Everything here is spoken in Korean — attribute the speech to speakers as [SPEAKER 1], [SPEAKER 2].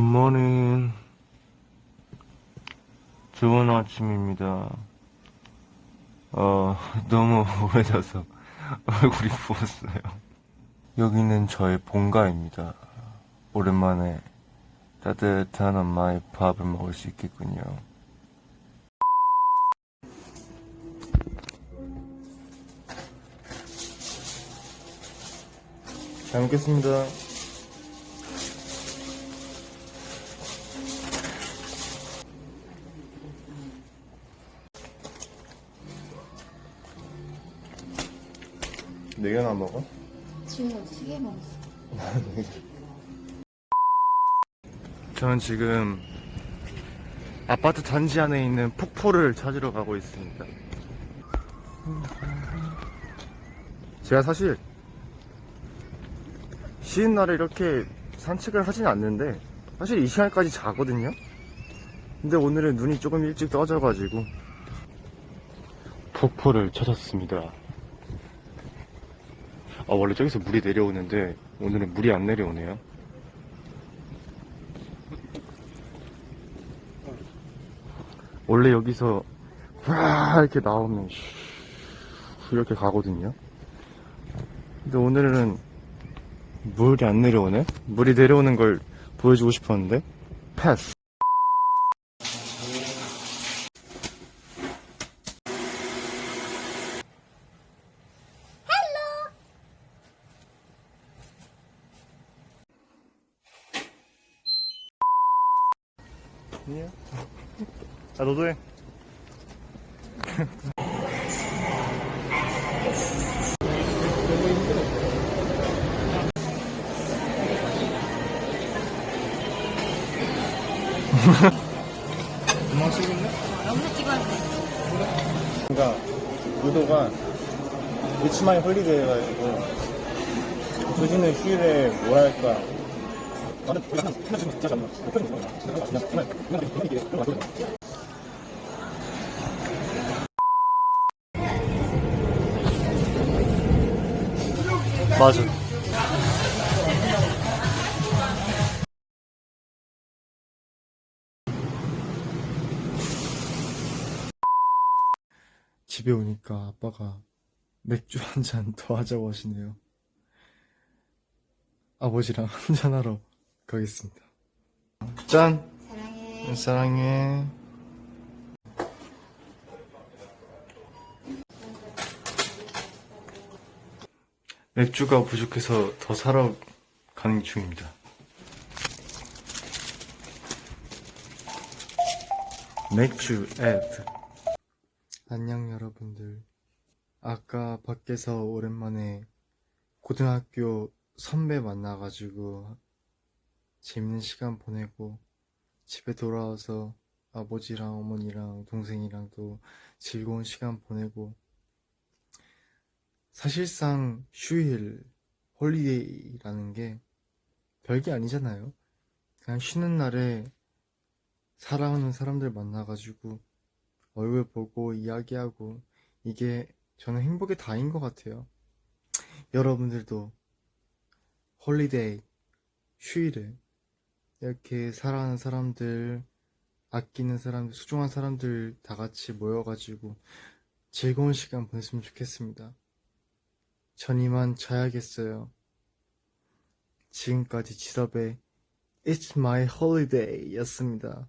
[SPEAKER 1] 굿모닝. 좋은 아침입니다. 어 너무 오래돼서 얼굴이 부었어요. 여기는 저의 본가입니다. 오랜만에 따뜻한 엄마의 밥을 먹을 수 있겠군요. 잘 먹겠습니다. 네 개나 먹어?
[SPEAKER 2] 지금 시계 먹었어.
[SPEAKER 1] 저는 지금 아파트 단지 안에 있는 폭포를 찾으러 가고 있습니다. 제가 사실 쉬는 날에 이렇게 산책을 하진 않는데 사실 이 시간까지 자거든요. 근데 오늘은 눈이 조금 일찍 떠져가지고 폭포를 찾았습니다. 아 원래 저기서 물이 내려오는데 오늘은 물이 안 내려오네요. 원래 여기서 와 이렇게 나오면 슈 이렇게 가거든요. 근데 오늘은 물이 안 내려오네. 물이 내려오는 걸 보여주고 싶었는데 패스. 아니야. 자 너도 해. 엄마 찍을래?
[SPEAKER 2] 영상 찍어야 돼.
[SPEAKER 1] 그러니까 의도가 위치마이 홀리데이 해가지고 조지는 휴일에 뭐랄까 맞아. 집에 오니까 아빠가 맥주 한 잔 더 하자고 하시네요. 아버지랑 한잔하러 가겠습니다. 짠!
[SPEAKER 2] 사랑해.
[SPEAKER 1] 사랑해. 맥주가 부족해서 더 사러 가는 중입니다. 맥주 애드. 안녕 여러분들. 아까 밖에서 오랜만에 고등학교 선배 만나가지고 재밌는 시간 보내고 집에 돌아와서 아버지랑 어머니랑 동생이랑 또 즐거운 시간 보내고 사실상 휴일 holiday라는 게 별게 아니잖아요. 그냥 쉬는 날에 사랑하는 사람들 만나가지고 얼굴 보고 이야기하고 이게 저는 행복의 다인 것 같아요. 여러분들도 holiday 휴일에 이렇게 사랑하는 사람들, 아끼는 사람들, 소중한 사람들 다 같이 모여가지고 즐거운 시간 보냈으면 좋겠습니다. 전 이만 자야겠어요. 지금까지 지섭의 It's My Holiday 였습니다.